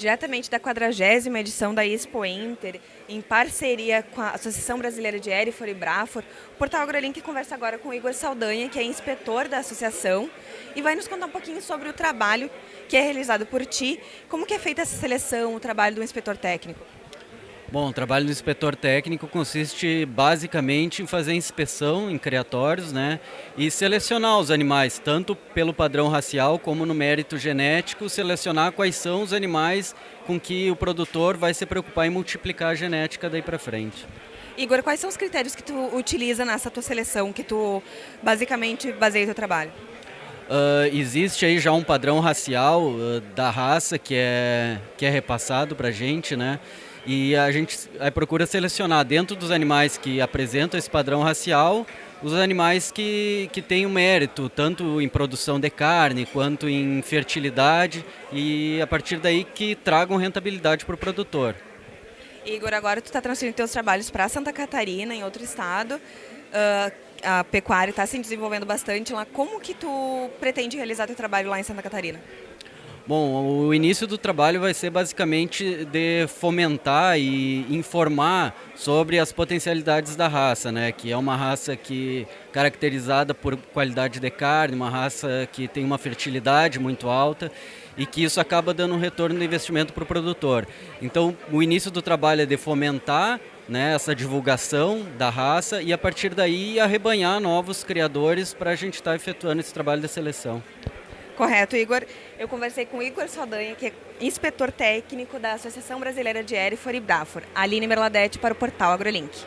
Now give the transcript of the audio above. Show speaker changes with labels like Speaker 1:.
Speaker 1: diretamente da 40 edição da Expo Inter, em parceria com a Associação Brasileira de Erifor e Brafor, o Portal AgroLink conversa agora com o Igor Saldanha, que é inspetor da associação, e vai nos contar um pouquinho sobre o trabalho que é realizado por ti, como que é feita essa seleção, o trabalho do inspetor técnico.
Speaker 2: Bom, o trabalho do inspetor técnico consiste basicamente em fazer inspeção em criatórios né, e selecionar os animais, tanto pelo padrão racial como no mérito genético, selecionar quais são os animais com que o produtor vai se preocupar em multiplicar a genética daí para frente.
Speaker 1: Igor, quais são os critérios que tu utiliza nessa tua seleção, que tu basicamente baseia o teu trabalho?
Speaker 2: Uh, existe aí já um padrão racial uh, da raça que é, que é repassado para a gente, né? E a gente procura selecionar dentro dos animais que apresentam esse padrão racial os animais que, que têm o mérito, tanto em produção de carne quanto em fertilidade, e a partir daí que tragam rentabilidade para o produtor.
Speaker 1: Igor, agora tu está transferindo teus trabalhos para Santa Catarina, em outro estado. Uh, a pecuária está se desenvolvendo bastante lá. Como que tu pretende realizar teu trabalho lá em Santa Catarina?
Speaker 2: Bom, o início do trabalho vai ser basicamente de fomentar e informar sobre as potencialidades da raça, né? Que é uma raça que caracterizada por qualidade de carne, uma raça que tem uma fertilidade muito alta e que isso acaba dando um retorno de investimento para o produtor. Então, o início do trabalho é de fomentar né, essa divulgação da raça e a partir daí arrebanhar novos criadores para a gente estar tá efetuando esse trabalho de seleção.
Speaker 1: Correto, Igor. Eu conversei com o Igor Saldanha, que é inspetor técnico da Associação Brasileira de Erifor e Brafor, Aline Merladete para o portal AgroLink.